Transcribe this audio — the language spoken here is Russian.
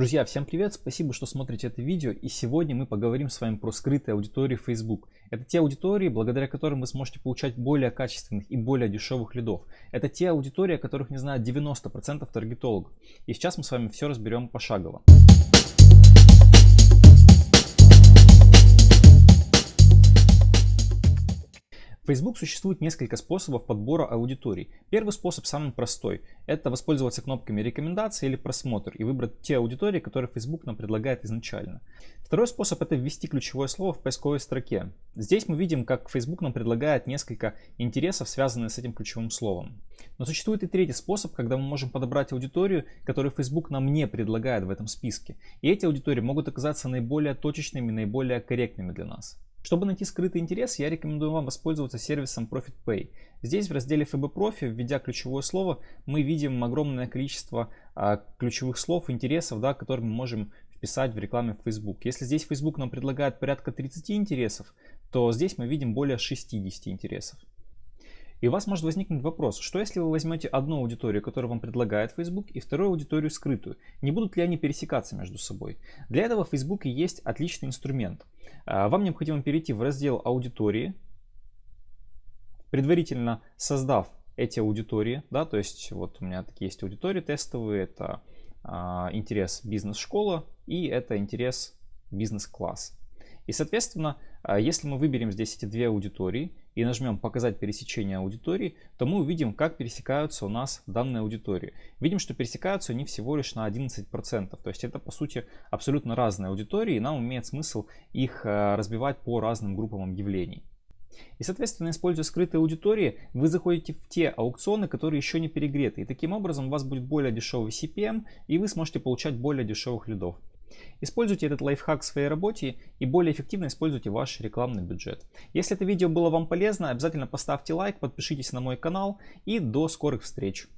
Друзья, всем привет! Спасибо, что смотрите это видео. И сегодня мы поговорим с вами про скрытые аудитории Facebook. Это те аудитории, благодаря которым вы сможете получать более качественных и более дешевых лидов. Это те аудитории, о которых не знают 90% таргетологов. И сейчас мы с вами все разберем пошагово. Facebook существует несколько способов подбора аудиторий. Первый способ самый простой. Это воспользоваться кнопками рекомендации или просмотр и выбрать те аудитории, которые Facebook нам предлагает изначально. Второй способ это ввести ключевое слово в поисковой строке. Здесь мы видим, как Facebook нам предлагает несколько интересов, связанных с этим ключевым словом. Но существует и третий способ, когда мы можем подобрать аудиторию, которую Facebook нам не предлагает в этом списке. И эти аудитории могут оказаться наиболее точечными, наиболее корректными для нас. Чтобы найти скрытый интерес, я рекомендую вам воспользоваться сервисом ProfitPay. Здесь в разделе FB Profi, введя ключевое слово, мы видим огромное количество а, ключевых слов, интересов, да, которые мы можем вписать в рекламе в Facebook. Если здесь Facebook нам предлагает порядка 30 интересов, то здесь мы видим более 60 интересов. И у вас может возникнуть вопрос, что если вы возьмете одну аудиторию, которую вам предлагает Facebook, и вторую аудиторию скрытую? Не будут ли они пересекаться между собой? Для этого в Facebook есть отличный инструмент. А, вам необходимо перейти в раздел аудитории, предварительно создав эти аудитории, да, то есть вот у меня такие есть аудитории тестовые, это а, интерес бизнес-школа и это интерес бизнес-класс. И соответственно, если мы выберем здесь эти две аудитории и нажмем «Показать пересечение аудитории», то мы увидим, как пересекаются у нас данные аудитории. Видим, что пересекаются они всего лишь на 11%. То есть это, по сути, абсолютно разные аудитории, и нам имеет смысл их а, разбивать по разным группам объявлений. И, соответственно, используя скрытые аудитории, вы заходите в те аукционы, которые еще не перегреты. И таким образом у вас будет более дешевый CPM, и вы сможете получать более дешевых лидов. Используйте этот лайфхак в своей работе и более эффективно используйте ваш рекламный бюджет. Если это видео было вам полезно, обязательно поставьте лайк, подпишитесь на мой канал и до скорых встреч.